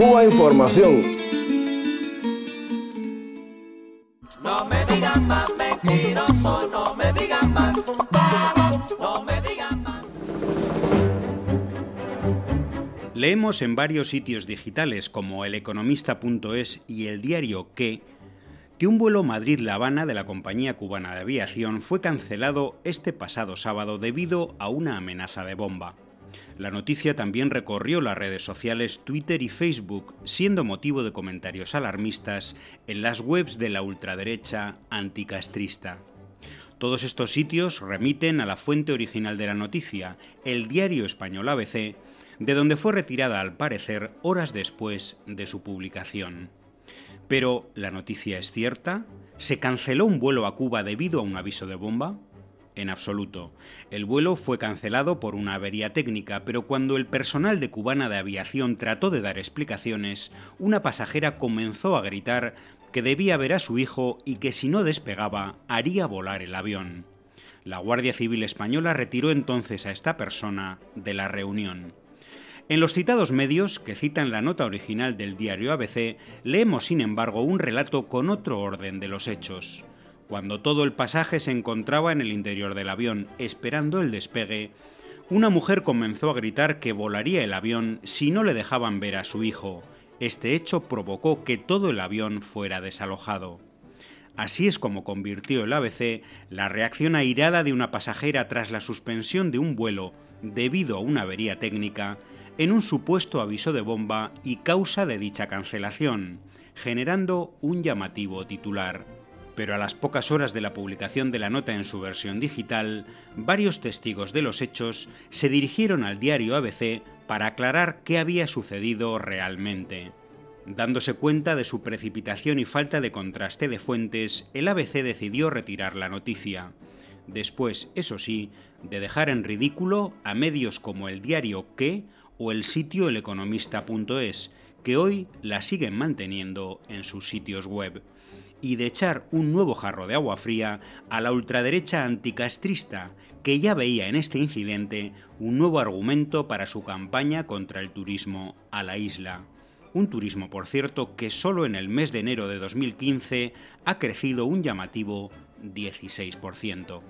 Cuba Información. No me digan más mentiroso, no me digan más, no me digan más. Leemos en varios sitios digitales como eleconomista.es y el diario Que que un vuelo Madrid-La Habana de la compañía cubana de aviación fue cancelado este pasado sábado debido a una amenaza de bomba. La noticia también recorrió las redes sociales Twitter y Facebook, siendo motivo de comentarios alarmistas en las webs de la ultraderecha anticastrista. Todos estos sitios remiten a la fuente original de la noticia, el diario español ABC, de donde fue retirada al parecer horas después de su publicación. Pero, ¿la noticia es cierta? ¿Se canceló un vuelo a Cuba debido a un aviso de bomba? En absoluto. El vuelo fue cancelado por una avería técnica, pero cuando el personal de Cubana de Aviación trató de dar explicaciones, una pasajera comenzó a gritar que debía ver a su hijo y que si no despegaba haría volar el avión. La Guardia Civil Española retiró entonces a esta persona de la reunión. En los citados medios, que citan la nota original del diario ABC, leemos sin embargo un relato con otro orden de los hechos. Cuando todo el pasaje se encontraba en el interior del avión esperando el despegue, una mujer comenzó a gritar que volaría el avión si no le dejaban ver a su hijo. Este hecho provocó que todo el avión fuera desalojado. Así es como convirtió el ABC la reacción airada de una pasajera tras la suspensión de un vuelo debido a una avería técnica en un supuesto aviso de bomba y causa de dicha cancelación, generando un llamativo titular. Pero a las pocas horas de la publicación de la nota en su versión digital, varios testigos de los hechos se dirigieron al diario ABC para aclarar qué había sucedido realmente. Dándose cuenta de su precipitación y falta de contraste de fuentes, el ABC decidió retirar la noticia. Después, eso sí, de dejar en ridículo a medios como el diario Que o el sitio eleconomista.es, que hoy la siguen manteniendo en sus sitios web, y de echar un nuevo jarro de agua fría a la ultraderecha anticastrista, que ya veía en este incidente un nuevo argumento para su campaña contra el turismo a la isla. Un turismo, por cierto, que solo en el mes de enero de 2015 ha crecido un llamativo 16%.